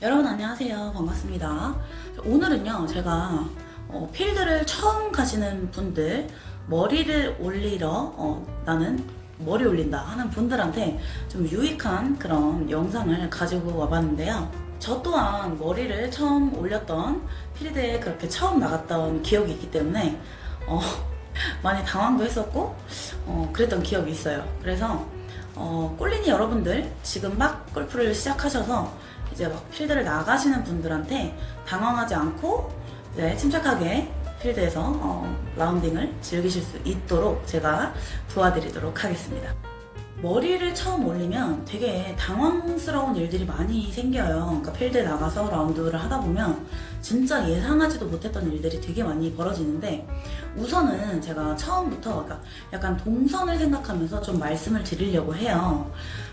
여러분 안녕하세요. 반갑습니다. 오늘은요 제가 어, 필드를 처음 가시는 분들 머리를 올리러 어, 나는 머리 올린다 하는 분들한테 좀 유익한 그런 영상을 가지고 와봤는데요. 저 또한 머리를 처음 올렸던 필드에 그렇게 처음 나갔던 기억이 있기 때문에 어, 많이 당황도 했었고 어, 그랬던 기억이 있어요. 그래서 어, 꼴린이 여러분들 지금 막 골프를 시작하셔서 이제 막 필드를 나가시는 분들한테 당황하지 않고 이제 침착하게 필드에서 어, 라운딩을 즐기실 수 있도록 제가 도와드리도록 하겠습니다. 머리를 처음 올리면 되게 당황스러운 일들이 많이 생겨요. 그러니까 필드에 나가서 라운드를 하다 보면 진짜 예상하지도 못했던 일들이 되게 많이 벌어지는데 우선은 제가 처음부터 그러니까 약간 동선을 생각하면서 좀 말씀을 드리려고 해요.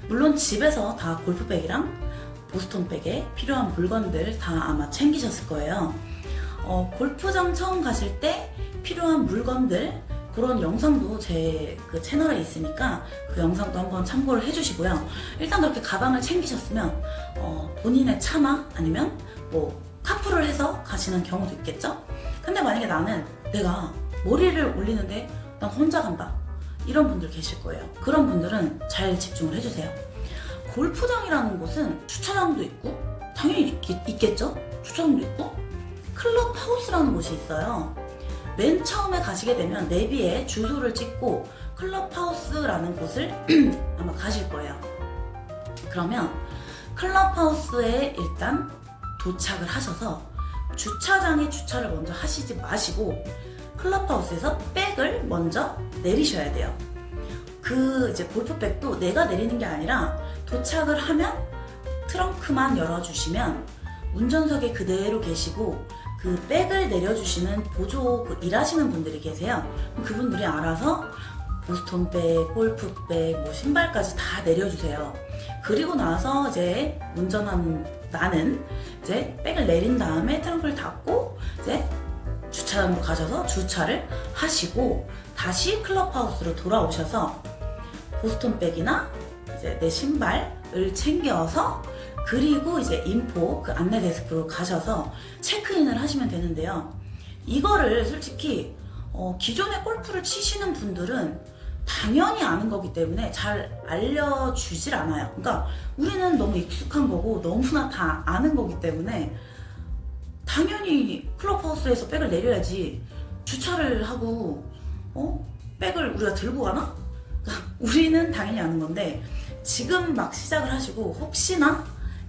물론 집에서 다 골프백이랑 보스톤백에 필요한 물건들 다 아마 챙기셨을 거예요. 어, 골프장 처음 가실 때 필요한 물건들 그런 영상도 제 그 채널에 있으니까 그 영상도 한번 참고를 해주시고요. 일단 그렇게 가방을 챙기셨으면 어, 본인의 차마 아니면 뭐 카풀을 해서 가시는 경우도 있겠죠? 근데 만약에 나는 내가 머리를 올리는데 난 혼자 간다 이런 분들 계실 거예요. 그런 분들은 잘 집중을 해주세요. 골프장이라는 곳은 주차장도 있고 당연히 있, 겠죠 주차장도 있고 클럽 하우스라는 곳이 있어요. 맨 처음에 가시게 되면 내비에 주소를 찍고 클럽 하우스라는 곳을 아마 가실 거예요. 그러면 클럽 하우스에 일단 도착을 하셔서 주차장에 주차를 먼저 하시지 마시고 클럽하우스에서 백을 먼저 내리셔야 돼요. 그 이제 골프백도 내가 내리는 게 아니라 도착을 하면 트렁크만 열어주시면 운전석에 그대로 계시고 그 백을 내려주시는 보조 그 일하시는 분들이 계세요. 그분들이 알아서 보스톤백, 골프백, 뭐 신발까지 다 내려주세요. 그리고 나서 이제 운전하는 나는 이제 백을 내린 다음에 트렁크를 닫고 이제 주차장으로 가셔서 주차를 하시고 다시 클럽하우스로 돌아오셔서 보스톤백이나 이제 내 신발을 챙겨서 그리고 이제 인포 그 안내 데스크로 가셔서 체크인을 하시면 되는데요. 이거를 솔직히 어, 기존에 골프를 치시는 분들은 당연히 아는 거기 때문에 잘 알려주질 않아요. 그러니까 우리는 너무 익숙한 거고 너무나 다 아는 거기 때문에 당연히 클럽하우스에서 백을 내려야지 주차를 하고 어? 백을 우리가 들고 가나? 우리는 당연히 아는 건데 지금 막 시작을 하시고 혹시나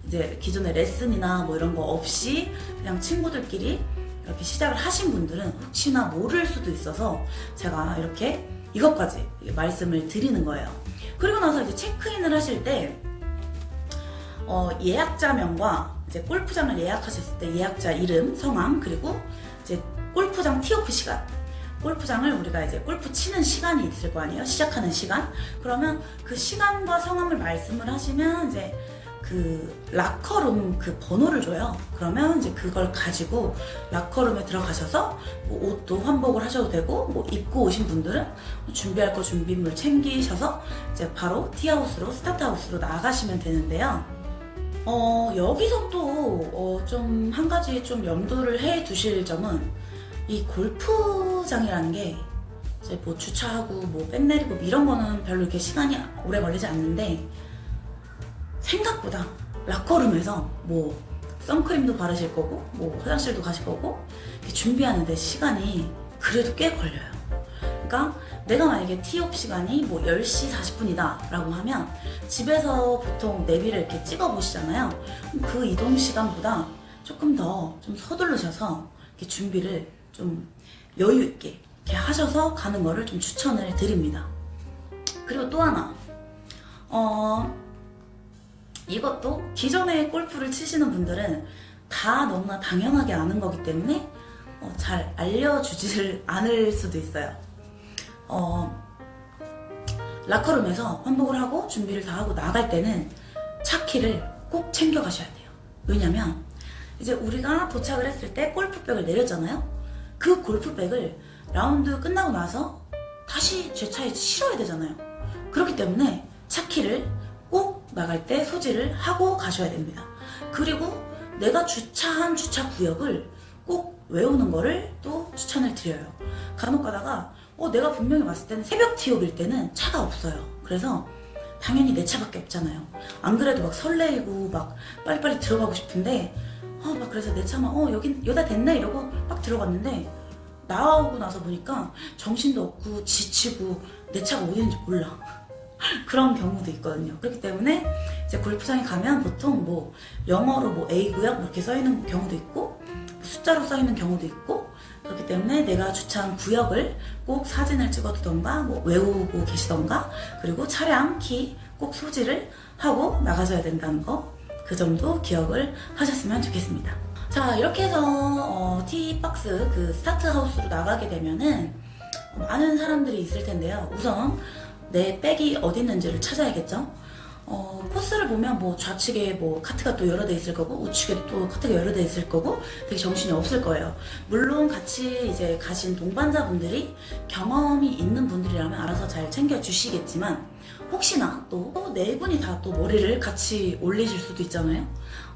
이제 기존의 레슨이나 뭐 이런 거 없이 그냥 친구들끼리 이렇게 시작을 하신 분들은 혹시나 모를 수도 있어서 제가 이렇게 이것까지 말씀을 드리는 거예요. 그리고 나서 이제 체크인을 하실 때 어, 예약자명과 이제 골프장을 예약하셨을 때 예약자 이름, 성함, 그리고 이제 골프장 티오프 시간 골프장을 우리가 이제 골프 치는 시간이 있을 거 아니에요? 시작하는 시간? 그러면 그 시간과 성함을 말씀을 하시면 이제 그 라커룸 그 번호를 줘요. 그러면 이제 그걸 가지고 라커룸에 들어가셔서 뭐 옷도 환복을 하셔도 되고 뭐 입고 오신 분들은 준비할 거 준비물 챙기셔서 이제 바로 티하우스로 스타트하우스로 나가시면 되는데요. 어 여기서 또좀 어, 한 가지 좀 염두를 해 두실 점은 이 골프장이라는 게 이제 뭐 주차하고 뭐백 내리고 뭐 이런 거는 별로 이렇게 시간이 오래 걸리지 않는데 생각보다 락커룸에서 뭐 선크림도 바르실 거고 뭐 화장실도 가실 거고 준비하는데 시간이 그래도 꽤 걸려요. 그러니까 내가 만약에 티업 시간이 뭐 10시 40분이다 라고 하면 집에서 보통 내비를 이렇게 찍어 보시잖아요. 그 이동 시간보다 조금 더 좀 서두르셔서 이렇게 준비를 좀 여유 있게 이렇게 하셔서 가는 거를 좀 추천을 드립니다. 그리고 또 하나 어 이것도 기존에 골프를 치시는 분들은 다 너무나 당연하게 아는 거기 때문에 어, 잘 알려주지를 않을 수도 있어요. 어, 라커룸에서 환복을 하고 준비를 다 하고 나갈 때는 차키를 꼭 챙겨 가셔야 돼요. 왜냐면 이제 우리가 도착을 했을 때 골프백을 내렸잖아요. 그 골프백을 라운드 끝나고 나서 다시 제 차에 실어야 되잖아요. 그렇기 때문에 차키를 꼭 나갈 때 소지를 하고 가셔야 됩니다. 그리고 내가 주차한 주차 구역을 꼭 외우는 거를 또 추천을 드려요. 간혹 가다가 어, 내가 분명히 왔을 때는 새벽 티업일 때는 차가 없어요. 그래서 당연히 내 차밖에 없잖아요. 안 그래도 막 설레이고 막 빨리빨리 들어가고 싶은데 어, 막 그래서 내 차만 어 여긴 여다 됐네 이러고 막 들어갔는데 나오고 나서 보니까 정신도 없고 지치고 내 차가 어디 있는지 몰라. 그런 경우도 있거든요. 그렇기 때문에 이제 골프장에 가면 보통 뭐 영어로 뭐 A 구역 이렇게 써 있는 경우도 있고 뭐 숫자로 써 있는 경우도 있고 그렇기 때문에 내가 주차한 구역을 꼭 사진을 찍어두던가 뭐 외우고 계시던가 그리고 차량 키 꼭 소지를 하고 나가셔야 된다는 거 그 점도 기억을 하셨으면 좋겠습니다. 자 이렇게 해서 어, tee box 그 스타트 하우스로 나가게 되면은 많은 사람들이 있을 텐데요. 우선 내 백이 어디 있는지를 찾아야겠죠. 어, 코스를 보면 뭐 좌측에 뭐 카트가 또 여러 대 있을 거고 우측에 또 카트가 여러 대 있을 거고 되게 정신이 없을 거예요. 물론 같이 이제 가신 동반자분들이 경험이 있는 분들이라면 알아서 잘 챙겨 주시겠지만 혹시나 또 네 분이 다 또 머리를 같이 올리실 수도 있잖아요.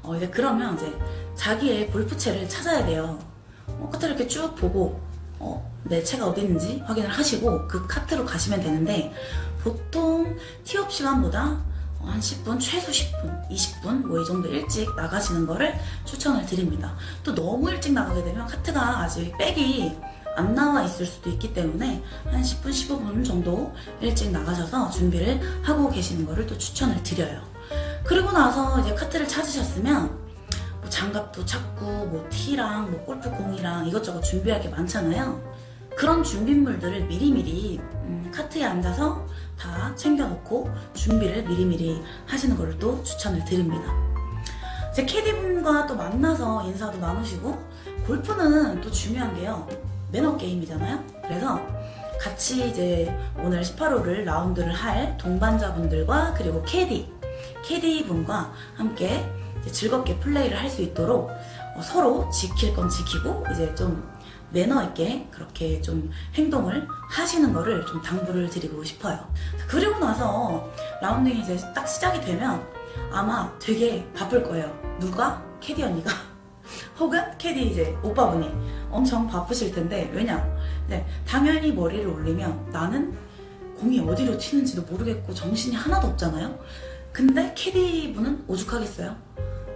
어, 이제 그러면 이제 자기의 골프채를 찾아야 돼요. 어, 카트를 이렇게 쭉 보고 어, 내 채가 어디 있는지 확인을 하시고 그 카트로 가시면 되는데 보통 티업 시간보다 어, 한 10분, 최소 10분, 20분 뭐 이 정도 일찍 나가시는 거를 추천을 드립니다. 또 너무 일찍 나가게 되면 카트가 아직 백이 안 나와 있을 수도 있기 때문에 한 10분, 15분 정도 일찍 나가셔서 준비를 하고 계시는 거를 또 추천을 드려요. 그리고 나서 이제 카트를 찾으셨으면 뭐 장갑도 찾고 뭐 티랑 뭐 골프공이랑 이것저것 준비할 게 많잖아요. 그런 준비물들을 미리미리 음, 카트에 앉아서 다 챙겨놓고 준비를 미리미리 하시는 걸또 추천을 드립니다. 제 캐디분과 또 만나서 인사도 나누시고 골프는 또 중요한 게요. 매너 게임이잖아요. 그래서 같이 이제 오늘 18홀을 라운드를 할 동반자분들과 그리고 캐디, 캐디분과 함께 즐겁게 플레이를 할 수 있도록 어, 서로 지킬 건 지키고 이제 좀 매너 있게 그렇게 좀 행동을 하시는 거를 좀 당부를 드리고 싶어요. 그리고 나서 라운딩이 이제 딱 시작이 되면 아마 되게 바쁠 거예요. 누가? 캐디 언니가. 혹은 캐디 이제 오빠분이 엄청 바쁘실 텐데 왜냐? 네, 당연히 머리를 올리면 나는 공이 어디로 튀는지도 모르겠고 정신이 하나도 없잖아요. 근데 캐디 분은 오죽하겠어요.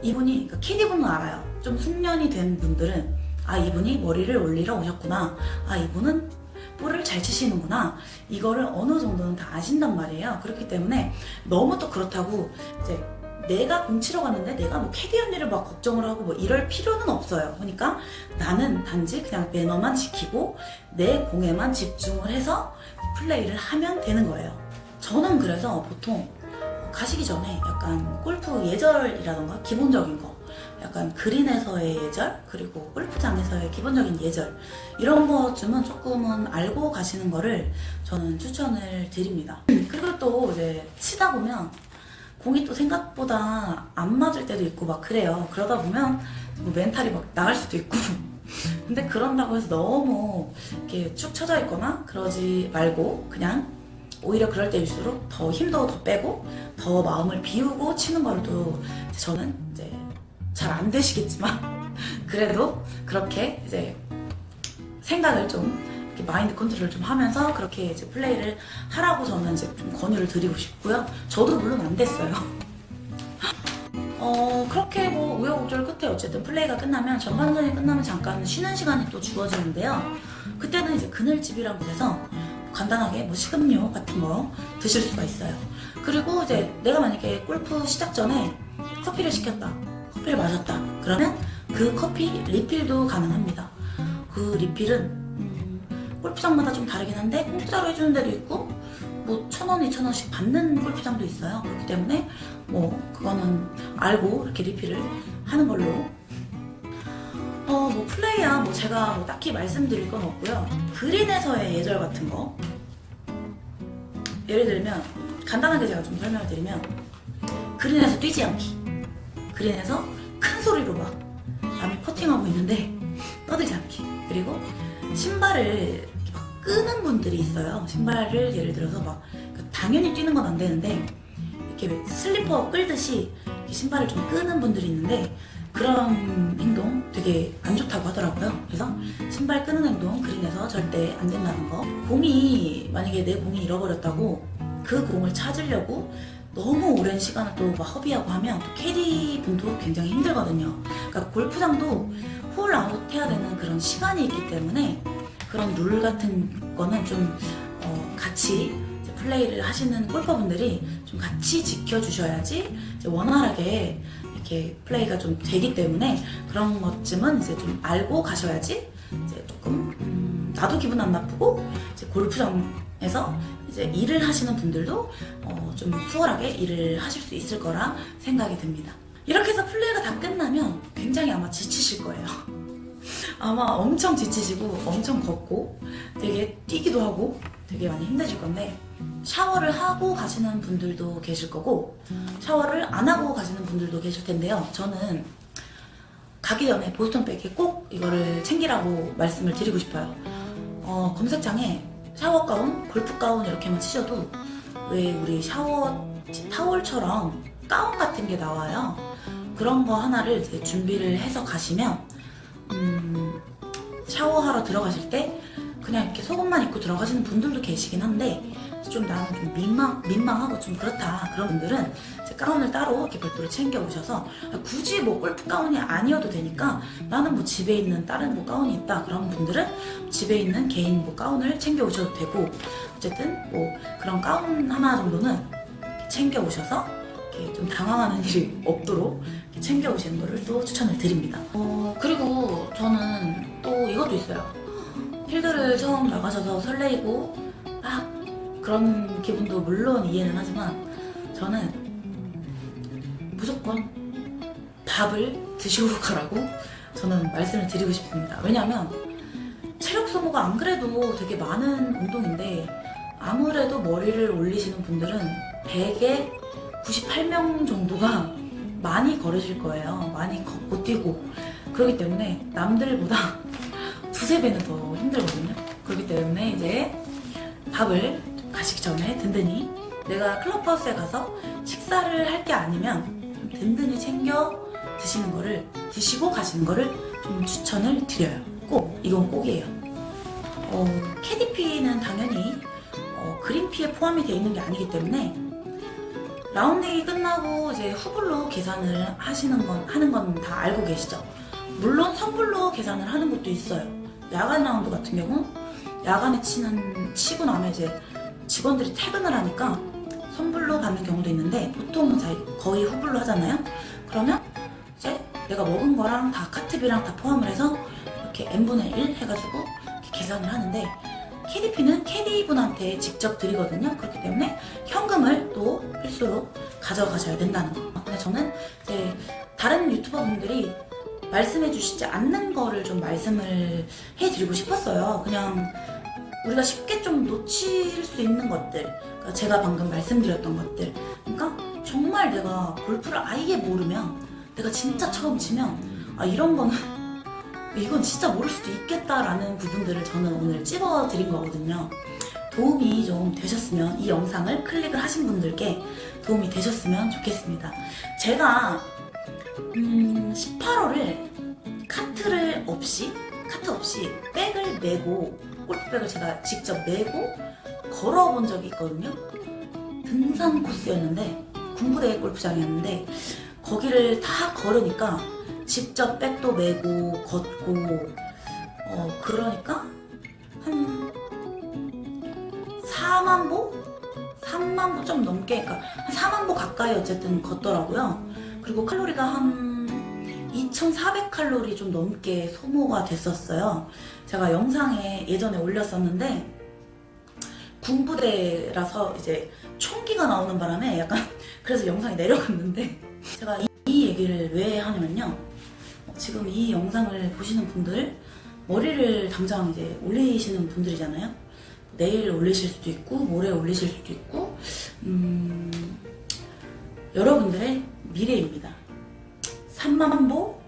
이분이 그러니까 캐디 분은 알아요. 좀 숙련이 된 분들은 아 이분이 머리를 올리러 오셨구나. 아 이분은 볼을 잘 치시는구나. 이거를 어느 정도는 다 아신단 말이에요. 그렇기 때문에 너무 또 그렇다고 이제 내가 공 치러 갔는데 내가 뭐 캐디 언니를 막 걱정을 하고 뭐 이럴 필요는 없어요. 그러니까 나는 단지 그냥 매너만 지키고 내 공에만 집중을 해서 플레이를 하면 되는 거예요. 저는 그래서 보통 가시기 전에 약간 골프 예절이라던가 기본적인 거 약간 그린에서의 예절 그리고 골프장에서의 기본적인 예절 이런 것쯤은 조금은 알고 가시는 거를 저는 추천을 드립니다. 그리고 또 이제 치다 보면 공이 또 생각보다 안 맞을 때도 있고 막 그래요. 그러다 보면 뭐 멘탈이 막 나갈 수도 있고. 근데 그런다고 해서 너무 이렇게 축 처져 있거나 그러지 말고 그냥 오히려 그럴 때일수록 더 힘도 더 빼고 더 마음을 비우고 치는 걸또 저는 이제 잘 안 되시겠지만 그래도 그렇게 이제 생각을 좀 마인드 컨트롤 좀 하면서 그렇게 이제 플레이를 하라고 저는 이제 좀 권유를 드리고 싶고요. 저도 물론 안 됐어요. 어 그렇게 뭐 우여곡절 끝에 어쨌든 플레이가 끝나면 전반전이 끝나면 잠깐 쉬는 시간이 또 주어지는데요. 그때는 이제 그늘집이라고 해서 간단하게 뭐 식음료 같은 거 드실 수가 있어요. 그리고 이제 내가 만약에 골프 시작 전에 커피를 시켰다. 커피를 마셨다. 그러면 그 커피 리필도 가능합니다. 그 리필은 음, 골프장마다 좀 다르긴 한데 공짜로 해주는 데도 있고 뭐 천 원, 이천 원씩 받는 골프장도 있어요. 그렇기 때문에 뭐 그거는 알고 이렇게 리필을 하는 걸로. 어, 뭐 플레이야. 뭐 제가 뭐 딱히 말씀드릴 건 없고요. 그린에서의 예절 같은 거. 예를 들면 간단하게 제가 좀 설명을 드리면 그린에서 뛰지 않기. 그린에서 큰 소리로 막 남이 퍼팅하고 있는데 떠들지 않기. 그리고 신발을 끄는 분들이 있어요 신발을 예를 들어서 막 그러니까 당연히 뛰는 건 안 되는데 이렇게 왜 슬리퍼 끌듯이 신발을 좀 끄는 분들이 있는데 그런 행동 되게 안 좋다고 하더라고요. 그래서 신발 끄는 행동 그린에서 절대 안 된다는 거. 공이 만약에 내 공이 잃어버렸다고 그 공을 찾으려고 너무 오랜 시간을 또 막 허비하고 하면 또 캐디 분도 굉장히 힘들거든요. 그러니까 골프장도 홀 아웃 해야 되는 그런 시간이 있기 때문에 그런 룰 같은 거는 좀 어, 같이 플레이를 하시는 골퍼분들이 좀 같이 지켜주셔야지 원활하게 이렇게 플레이가 좀 되기 때문에 그런 것쯤은 이제 좀 알고 가셔야지 이제 조금 음, 나도 기분 안 나쁘고 이제 골프장에서 이제 일을 하시는 분들도 어, 좀 수월하게 일을 하실 수 있을 거라 생각이 듭니다. 이렇게 해서 플레이가 다 끝나면 굉장히 아마 지치실 거예요. 아마 엄청 지치시고 엄청 걷고 되게 뛰기도 하고 되게 많이 힘드실 건데 샤워를 하고 가시는 분들도 계실 거고 샤워를 안 하고 가시는 분들도 계실 텐데요. 저는 가기 전에 보스턴백에 꼭 이거를 챙기라고 말씀을 드리고 싶어요. 어, 검색창에 샤워 가운, 골프 가운 이렇게만 치셔도 왜 우리 샤워 타월처럼 가운 같은 게 나와요. 그런 거 하나를 이제 준비를 해서 가시면 음, 샤워하러 들어가실 때 그냥 이렇게 속옷만 입고 들어가시는 분들도 계시긴 한데 좀 나는 좀 민망, 민망하고 좀 그렇다. 그런 분들은 가운을 따로 이렇게 별도로 챙겨 오셔서 굳이 뭐 골프 가운이 아니어도 되니까 나는 뭐 집에 있는 다른 뭐 가운이 있다. 그런 분들은 집에 있는 개인 뭐 가운을 챙겨 오셔도 되고 어쨌든 뭐 그런 가운 하나 정도는 챙겨 오셔서 이렇게 좀 당황하는 일이 없도록 챙겨 오시는 거를 또 추천을 드립니다. 어, 그리고 저는 또 이것도 있어요. 필드를 처음 나가셔서 설레이고 막 그런 기분도 물론 이해는 하지만 저는 무조건 밥을 드시고 가라고 저는 말씀을 드리고 싶습니다. 왜냐하면 체력 소모가 안 그래도 되게 많은 운동인데 아무래도 머리를 올리시는 분들은 100에 98명 정도가 많이 걸으실 거예요. 많이 걷고 뛰고 그렇기 때문에 남들보다 두세 배는 더 힘들거든요. 그렇기 때문에 이제 밥을 가시기 전에 든든히 내가 클럽하우스에 가서 식사를 할 게 아니면 좀 든든히 챙겨 드시는 거를 드시고 가시는 거를 좀 추천을 드려요. 꼭 이건 꼭이에요. 어, 캐디피는 당연히 어, 그린피에 포함이 되어 있는 게 아니기 때문에 라운딩이 끝나고 이제 후불로 계산을 하시는 건 하는 건 다 알고 계시죠? 물론 선불로 계산을 하는 것도 있어요. 야간 라운드 같은 경우 야간에 치는 치고 나면 이제 직원들이 퇴근을 하니까 선불로 받는 경우도 있는데 보통은 자 거의 후불로 하잖아요. 그러면 이제 내가 먹은 거랑 다 카트비랑 다 포함을 해서 이렇게 n분의 1 해가지고 이렇게 계산을 하는데 캐디피는 캐디분한테 직접 드리거든요. 그렇기 때문에 현금을 또 필수로 가져가셔야 된다는 거. 근데 저는 이제 다른 유튜버 분들이 말씀해 주시지 않는 거를 좀 말씀을 해드리고 싶었어요. 그냥 우리가 쉽게 좀 놓칠 수 있는 것들. 그러니까 제가 방금 말씀드렸던 것들. 그러니까 정말 내가 골프를 아예 모르면 내가 진짜 처음 치면 아 이런 거는 이건 진짜 모를 수도 있겠다라는 부분들을 저는 오늘 찝어드린 거거든요. 도움이 좀 되셨으면 이 영상을 클릭을 하신 분들께 도움이 되셨으면 좋겠습니다. 제가 음, 18호를 카트를 없이 카트 없이 백을 메고 골프백을 제가 직접 메고 걸어본 적이 있거든요. 등산 코스였는데 군부대 골프장이었는데 거기를 다 걸으니까 직접 백도 메고 걷고 어 그러니까 한 4만 보? 3만 보 좀 넘게 그러니까 한 4만 보 가까이 어쨌든 걷더라고요. 그리고 칼로리가 한 2,400칼로리 좀 넘게 소모가 됐었어요. 제가 영상에 예전에 올렸었는데 군부대라서 이제 총기가 나오는 바람에 약간 그래서 영상이 내려갔는데 제가 이, 이 얘기를 왜 하냐면요. 지금 이 영상을 보시는 분들 머리를 당장 이제 올리시는 분들이잖아요. 내일 올리실 수도 있고 모레 올리실 수도 있고 음, 여러분들의 미래입니다. 3만 보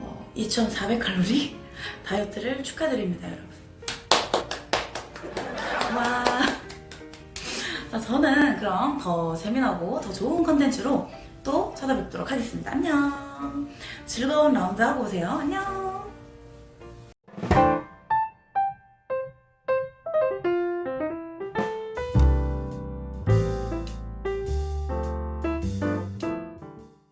어, 2,400칼로리 다이어트를 축하드립니다, 여러분. 와. 자, 저는 그럼 더 재미나고 더 좋은 컨텐츠로 또 찾아뵙도록 하겠습니다. 안녕. 즐거운 라운드 하고 오세요. 안녕.